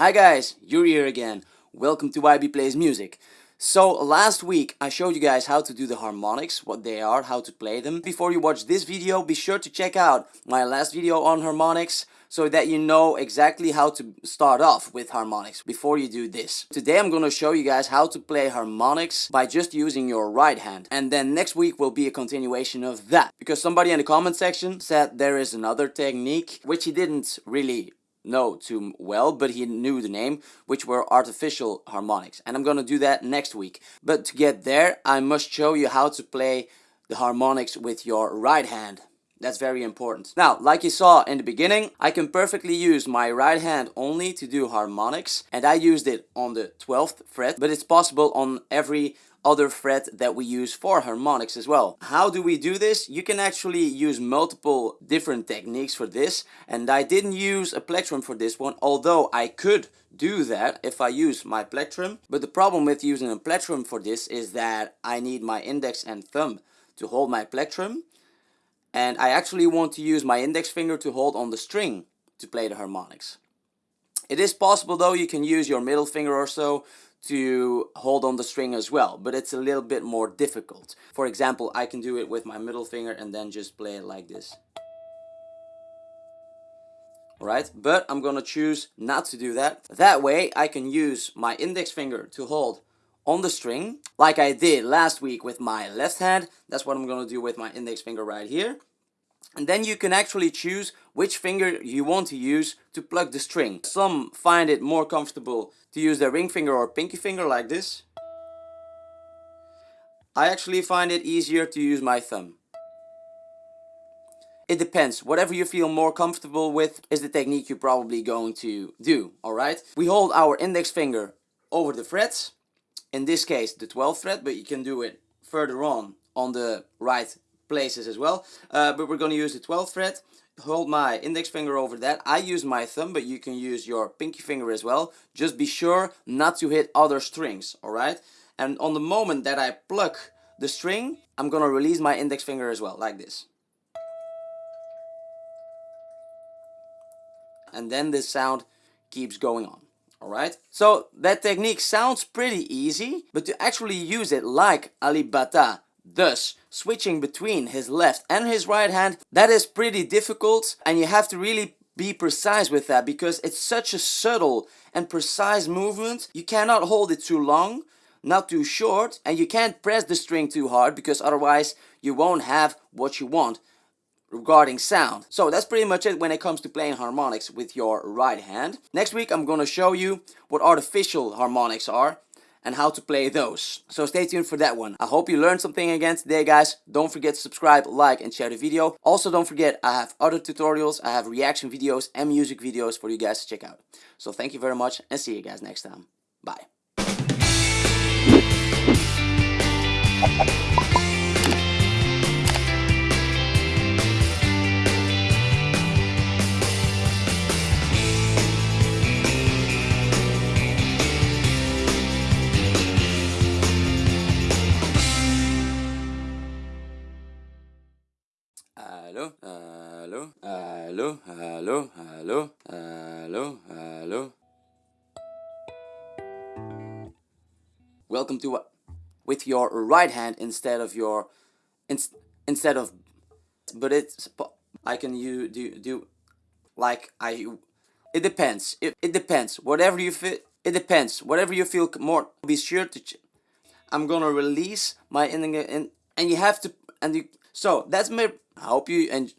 Hi guys, you're here again. Welcome to YB Plays Music. So last week I showed you guys how to do the harmonics, what they are, how to play them. Before you watch this video, be sure to check out my last video on harmonics so that you know exactly how to start off with harmonics before you do this. Today I'm to show you guys how to play harmonics by just using your right hand. And then next week will be a continuation of that. Because somebody in the comment section said there is another technique which he didn't really know too well, but he knew the name, which were artificial harmonics. And I'm gonna do that next week. But to get there, I must show you how to play the harmonics with your right hand. That's very important. Now, like you saw in the beginning, I can perfectly use my right hand only to do harmonics. And I used it on the 12th fret, but it's possible on every other fret that we use for harmonics as well. How do we do this? You can actually use multiple different techniques for this and I didn't use a plectrum for this one although I could do that if I use my plectrum but the problem with using a plectrum for this is that I need my index and thumb to hold my plectrum and I actually want to use my index finger to hold on the string to play the harmonics. It is possible though you can use your middle finger or so to hold on the string as well, but it's a little bit more difficult. For example, I can do it with my middle finger and then just play it like this. Alright, but I'm gonna choose not to do that. That way I can use my index finger to hold on the string, like I did last week with my left hand. That's what I'm gonna do with my index finger right here. And then you can actually choose which finger you want to use to pluck the string. Some find it more comfortable to use their ring finger or pinky finger like this. I actually find it easier to use my thumb. It depends. Whatever you feel more comfortable with is the technique you're probably going to do, alright? We hold our index finger over the frets. In this case, the 12th fret, but you can do it further on on the right places as well. Uh, but we're going to use the 12th fret. Hold my index finger over that. I use my thumb, but you can use your pinky finger as well. Just be sure not to hit other strings, alright? And on the moment that I pluck the string, I'm going to release my index finger as well, like this. And then this sound keeps going on. Alright, so that technique sounds pretty easy, but to actually use it like Alip Ba Ta's, switching between his left and his right hand, that is pretty difficult and you have to really be precise with that because it's such a subtle and precise movement. You cannot hold it too long, not too short, and you can't press the string too hard because otherwise you won't have what you want regarding sound. So that's pretty much it when it comes to playing harmonics with your right hand. Next week I'm gonna show you what artificial harmonics are and how to play those. So stay tuned for that one. I hope you learned something again today guys. Don't forget to subscribe, like and share the video. Also don't forget I have other tutorials, I have reaction videos and music videos for you guys to check out. So thank you very much and see you guys next time. Bye. Allô, allô, allô, allô, allô, allô, allô. Welcome to what? With your right hand instead of your, in, instead of, but it's, I can you do, do, like I, it depends, it, it depends, whatever you feel, it depends, whatever you feel more, be sure to, I'm gonna release my, in, in and you have to, and you, so that's my, I hope you and